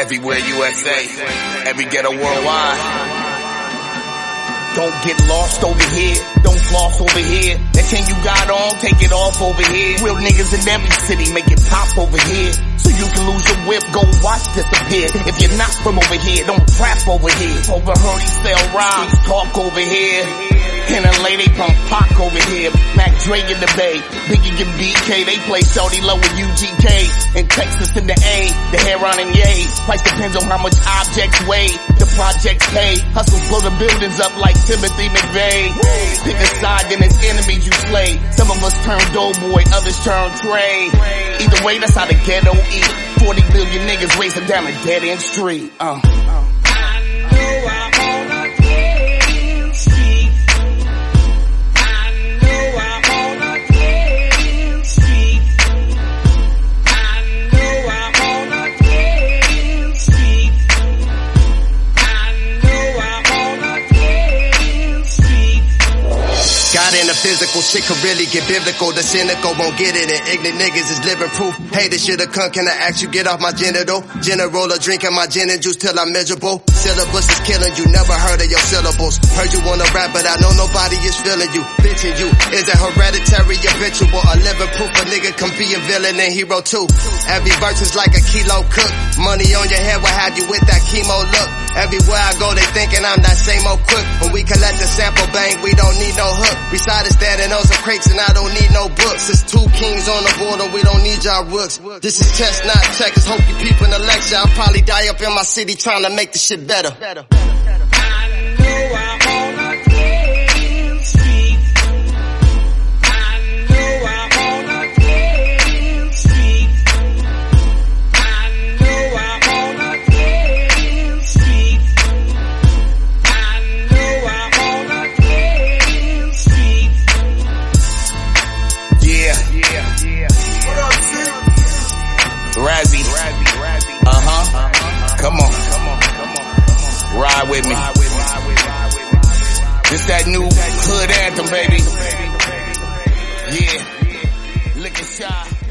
Everywhere USA, every ghetto worldwide. Don't get lost over here. Don't floss over here. That chain you got on, take it off over here. Real niggas in every city make it pop over here. So you can lose your whip, go watch disappear. If you're not from over here, don't trap over here. Overheard he sell rhymes, talk over here. And a lady pump Pac over here. Mac Dre in the Bay. Biggie and BK. They play Shorty low with UGK. In Texas in the A. The heroin and Yay. Price depends on how much objects weigh. The projects pay. Hustles blow the buildings up like Timothy McVeigh. Pick a side, then it's enemies you slay. Some of us turn doughboy, others turn Trey. Either way, that's how the ghetto eat. 40 billion niggas racing down a dead end street. Uh. In the physical, shit could really get biblical. The cynical won't get it, and ignorant niggas is living proof. Hey, this shit come, can I ask you get off my genital? General or drinking my gin and juice till I'm miserable. Syllabus is killing you, never heard of your syllables. Heard you wanna rap, but I know nobody is feeling you. Bitching you is a hereditary habitual, a living proof a nigga can be a villain and hero too. Every verse is like a kilo cook. Money on your head what have you with that chemo look. Everywhere I go, they thinking I'm that same old crook. When we collect the sample bank, we don't need no hook. We Besides standing on some crates and I don't need no books. It's two kings on the border, we don't need y'all rooks. This is chestnut checkers, hope you people in the lecture. I'll probably die up in my city trying to make the shit better. Ride with me. This that new hood anthem, baby. Yeah. Lick a shot.